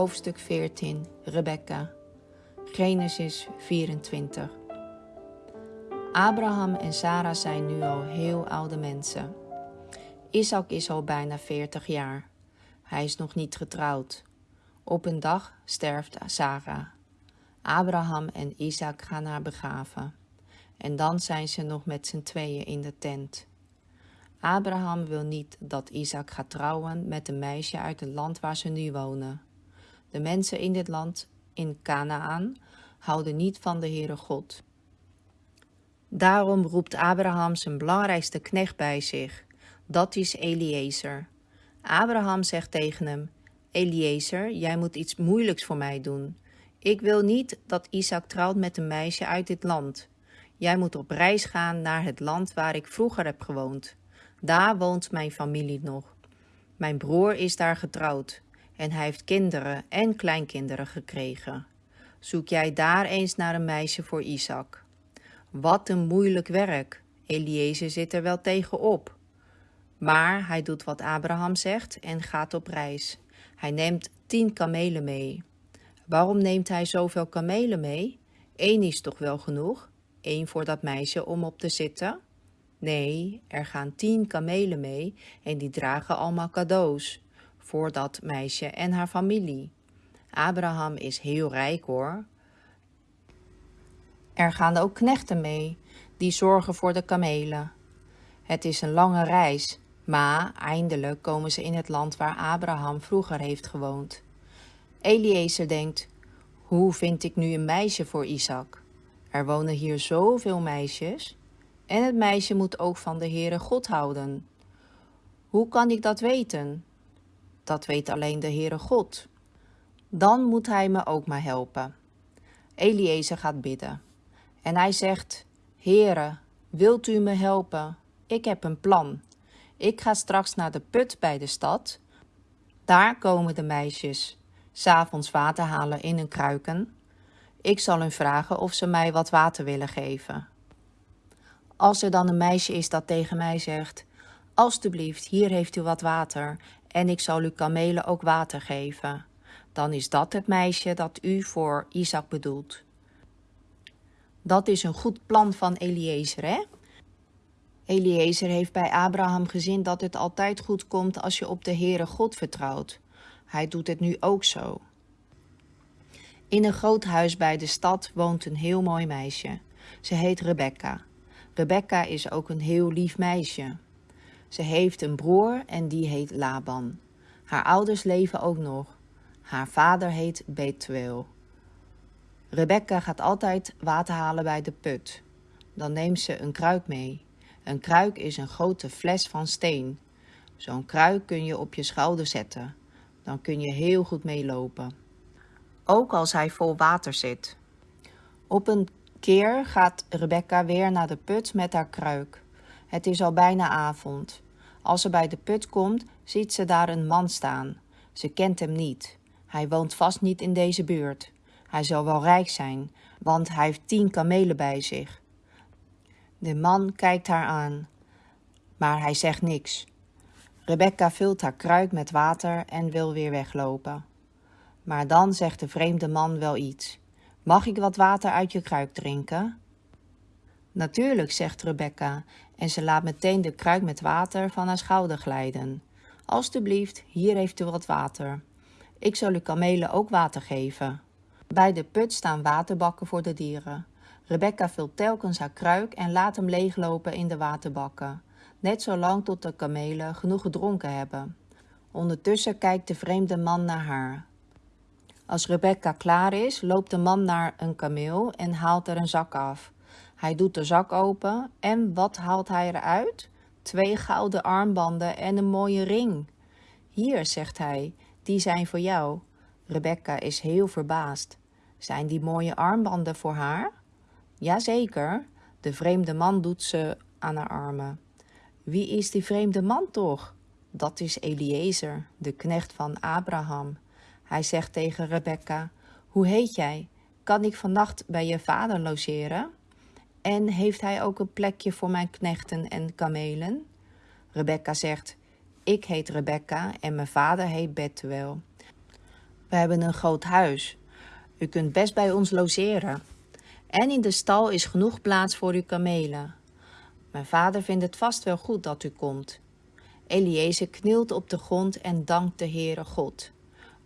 hoofdstuk 14, Rebecca, Genesis 24. Abraham en Sarah zijn nu al heel oude mensen. Isaac is al bijna 40 jaar. Hij is nog niet getrouwd. Op een dag sterft Sarah. Abraham en Isaac gaan haar begraven. En dan zijn ze nog met z'n tweeën in de tent. Abraham wil niet dat Isaac gaat trouwen met een meisje uit het land waar ze nu wonen. De mensen in dit land, in Canaan, houden niet van de Heere God. Daarom roept Abraham zijn belangrijkste knecht bij zich. Dat is Eliezer. Abraham zegt tegen hem, Eliezer, jij moet iets moeilijks voor mij doen. Ik wil niet dat Isaac trouwt met een meisje uit dit land. Jij moet op reis gaan naar het land waar ik vroeger heb gewoond. Daar woont mijn familie nog. Mijn broer is daar getrouwd en hij heeft kinderen en kleinkinderen gekregen. Zoek jij daar eens naar een meisje voor Isaac. Wat een moeilijk werk. Eliezer zit er wel tegenop. Maar hij doet wat Abraham zegt en gaat op reis. Hij neemt tien kamelen mee. Waarom neemt hij zoveel kamelen mee? Eén is toch wel genoeg? Eén voor dat meisje om op te zitten? Nee, er gaan tien kamelen mee en die dragen allemaal cadeaus voor dat meisje en haar familie. Abraham is heel rijk hoor. Er gaan ook knechten mee, die zorgen voor de kamelen. Het is een lange reis, maar eindelijk komen ze in het land waar Abraham vroeger heeft gewoond. Eliezer denkt, hoe vind ik nu een meisje voor Isaac? Er wonen hier zoveel meisjes. En het meisje moet ook van de Heere God houden. Hoe kan ik dat weten? Dat weet alleen de Heere God. Dan moet hij me ook maar helpen. Eliezer gaat bidden. En hij zegt, Heere, wilt u me helpen? Ik heb een plan. Ik ga straks naar de put bij de stad. Daar komen de meisjes, s'avonds water halen in hun kruiken. Ik zal hun vragen of ze mij wat water willen geven. Als er dan een meisje is dat tegen mij zegt, Alsjeblieft, hier heeft u wat water en ik zal uw kamelen ook water geven. Dan is dat het meisje dat u voor Isaac bedoelt. Dat is een goed plan van Eliezer, hè? Eliezer heeft bij Abraham gezien dat het altijd goed komt als je op de Heere God vertrouwt. Hij doet het nu ook zo. In een groot huis bij de stad woont een heel mooi meisje. Ze heet Rebecca. Rebecca is ook een heel lief meisje. Ze heeft een broer en die heet Laban. Haar ouders leven ook nog. Haar vader heet Betuel. Rebecca gaat altijd water halen bij de put. Dan neemt ze een kruik mee. Een kruik is een grote fles van steen. Zo'n kruik kun je op je schouder zetten. Dan kun je heel goed meelopen. Ook als hij vol water zit. Op een keer gaat Rebecca weer naar de put met haar kruik. Het is al bijna avond. Als ze bij de put komt, ziet ze daar een man staan. Ze kent hem niet. Hij woont vast niet in deze buurt. Hij zal wel rijk zijn, want hij heeft tien kamelen bij zich. De man kijkt haar aan, maar hij zegt niks. Rebecca vult haar kruik met water en wil weer weglopen. Maar dan zegt de vreemde man wel iets. Mag ik wat water uit je kruik drinken? Natuurlijk, zegt Rebecca, en ze laat meteen de kruik met water van haar schouder glijden. Alsjeblieft, hier heeft u wat water. Ik zal uw kamelen ook water geven. Bij de put staan waterbakken voor de dieren. Rebecca vult telkens haar kruik en laat hem leeglopen in de waterbakken. Net zolang tot de kamelen genoeg gedronken hebben. Ondertussen kijkt de vreemde man naar haar. Als Rebecca klaar is, loopt de man naar een kameel en haalt er een zak af. Hij doet de zak open en wat haalt hij eruit? Twee gouden armbanden en een mooie ring. Hier, zegt hij, die zijn voor jou. Rebecca is heel verbaasd. Zijn die mooie armbanden voor haar? Jazeker, de vreemde man doet ze aan haar armen. Wie is die vreemde man toch? Dat is Eliezer, de knecht van Abraham. Hij zegt tegen Rebecca, hoe heet jij? Kan ik vannacht bij je vader logeren? En heeft hij ook een plekje voor mijn knechten en kamelen? Rebecca zegt, ik heet Rebecca en mijn vader heet Betuel. We hebben een groot huis. U kunt best bij ons logeren. En in de stal is genoeg plaats voor uw kamelen. Mijn vader vindt het vast wel goed dat u komt. Eliezer knielt op de grond en dankt de Heere God.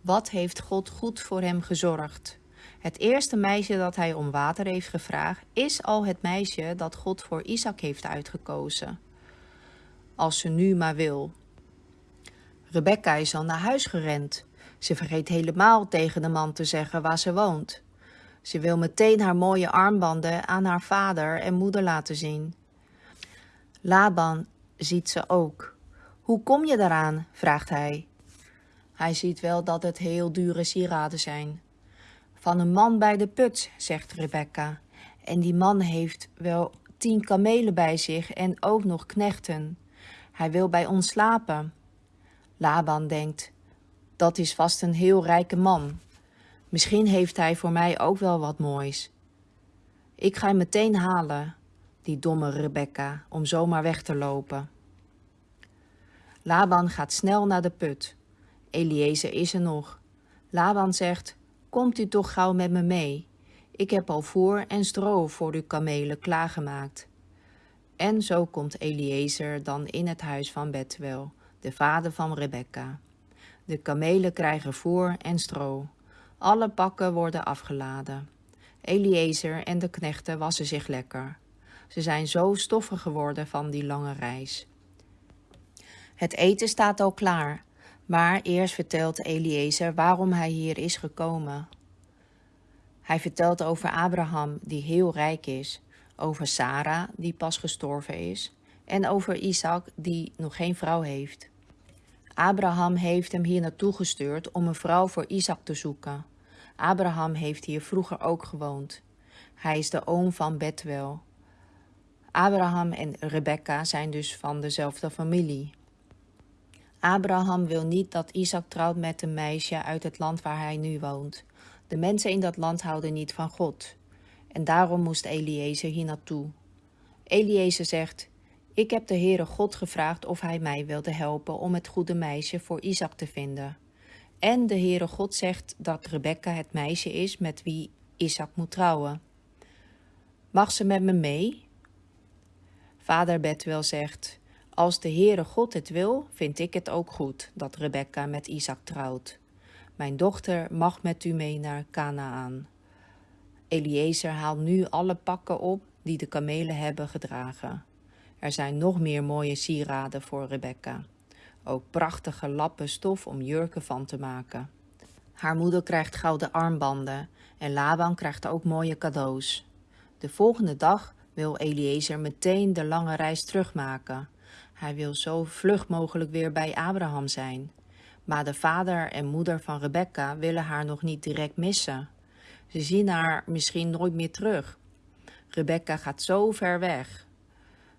Wat heeft God goed voor hem gezorgd? Het eerste meisje dat hij om water heeft gevraagd, is al het meisje dat God voor Isaac heeft uitgekozen. Als ze nu maar wil. Rebecca is al naar huis gerend. Ze vergeet helemaal tegen de man te zeggen waar ze woont. Ze wil meteen haar mooie armbanden aan haar vader en moeder laten zien. Laban ziet ze ook. Hoe kom je daaraan? vraagt hij. Hij ziet wel dat het heel dure sieraden zijn. Van een man bij de put, zegt Rebecca. En die man heeft wel tien kamelen bij zich en ook nog knechten. Hij wil bij ons slapen. Laban denkt, dat is vast een heel rijke man. Misschien heeft hij voor mij ook wel wat moois. Ik ga hem meteen halen, die domme Rebecca, om zomaar weg te lopen. Laban gaat snel naar de put. Eliezer is er nog. Laban zegt, komt u toch gauw met me mee. Ik heb al voer en stro voor uw kamelen klaargemaakt. En zo komt Eliezer dan in het huis van Betwel, de vader van Rebecca. De kamelen krijgen voer en stro. Alle pakken worden afgeladen. Eliezer en de knechten wassen zich lekker. Ze zijn zo stoffig geworden van die lange reis. Het eten staat al klaar, maar eerst vertelt Eliezer waarom hij hier is gekomen. Hij vertelt over Abraham, die heel rijk is, over Sarah, die pas gestorven is, en over Isaac, die nog geen vrouw heeft. Abraham heeft hem hier naartoe gestuurd om een vrouw voor Isaac te zoeken. Abraham heeft hier vroeger ook gewoond. Hij is de oom van Betwel. Abraham en Rebecca zijn dus van dezelfde familie. Abraham wil niet dat Isaac trouwt met een meisje uit het land waar hij nu woont. De mensen in dat land houden niet van God. En daarom moest Eliezer hier naartoe. Eliezer zegt, ik heb de Heere God gevraagd of hij mij wilde helpen om het goede meisje voor Isaac te vinden. En de Heere God zegt dat Rebecca het meisje is met wie Isaac moet trouwen. Mag ze met me mee? Vader Betwel zegt, als de Heere God het wil, vind ik het ook goed dat Rebecca met Isaac trouwt. Mijn dochter mag met u mee naar Canaan. Eliezer haalt nu alle pakken op die de kamelen hebben gedragen. Er zijn nog meer mooie sieraden voor Rebecca. Ook prachtige lappen stof om jurken van te maken. Haar moeder krijgt gouden armbanden en Laban krijgt ook mooie cadeaus. De volgende dag wil Eliezer meteen de lange reis terugmaken. Hij wil zo vlug mogelijk weer bij Abraham zijn. Maar de vader en moeder van Rebecca willen haar nog niet direct missen. Ze zien haar misschien nooit meer terug. Rebecca gaat zo ver weg.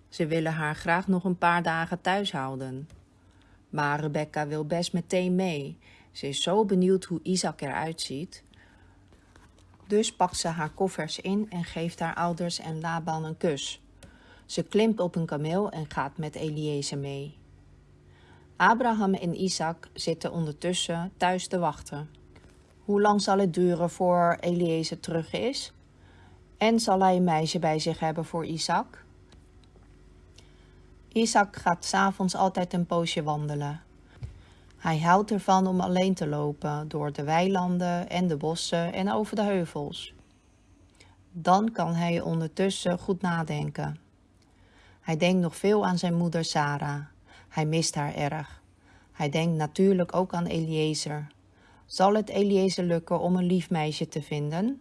Ze willen haar graag nog een paar dagen thuis houden. Maar Rebecca wil best meteen mee. Ze is zo benieuwd hoe Isaac eruit ziet. Dus pakt ze haar koffers in en geeft haar ouders en Laban een kus. Ze klimt op een kameel en gaat met Eliezer mee. Abraham en Isaac zitten ondertussen thuis te wachten. Hoe lang zal het duren voor Eliezer terug is? En zal hij een meisje bij zich hebben voor Isaac? Isaac gaat s'avonds altijd een poosje wandelen. Hij houdt ervan om alleen te lopen door de weilanden en de bossen en over de heuvels. Dan kan hij ondertussen goed nadenken. Hij denkt nog veel aan zijn moeder Sarah. Hij mist haar erg. Hij denkt natuurlijk ook aan Eliezer. Zal het Eliezer lukken om een lief meisje te vinden?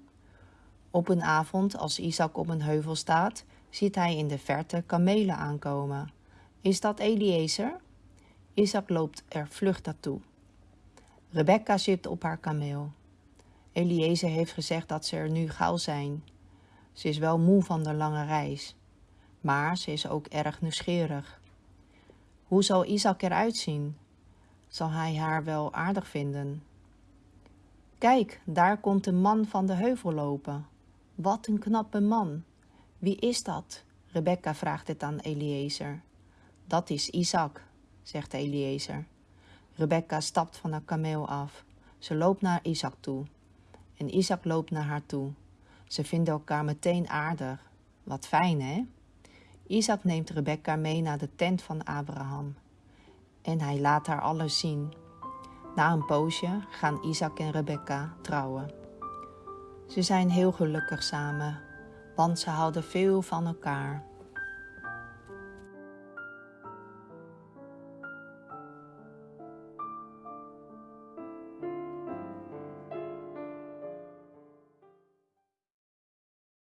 Op een avond, als Isaac op een heuvel staat, ziet hij in de verte kamelen aankomen. Is dat Eliezer? Isaac loopt er vlug naartoe. Rebecca zit op haar kameel. Eliezer heeft gezegd dat ze er nu gauw zijn. Ze is wel moe van de lange reis, maar ze is ook erg nieuwsgierig. Hoe zal Isaac eruit zien? Zal hij haar wel aardig vinden? Kijk, daar komt de man van de heuvel lopen. Wat een knappe man. Wie is dat? Rebecca vraagt het aan Eliezer. Dat is Isaac, zegt Eliezer. Rebecca stapt van haar kameel af. Ze loopt naar Isaac toe. En Isaac loopt naar haar toe. Ze vinden elkaar meteen aardig. Wat fijn, hè? Isaac neemt Rebecca mee naar de tent van Abraham. En hij laat haar alles zien. Na een poosje gaan Isaac en Rebecca trouwen. Ze zijn heel gelukkig samen, want ze houden veel van elkaar.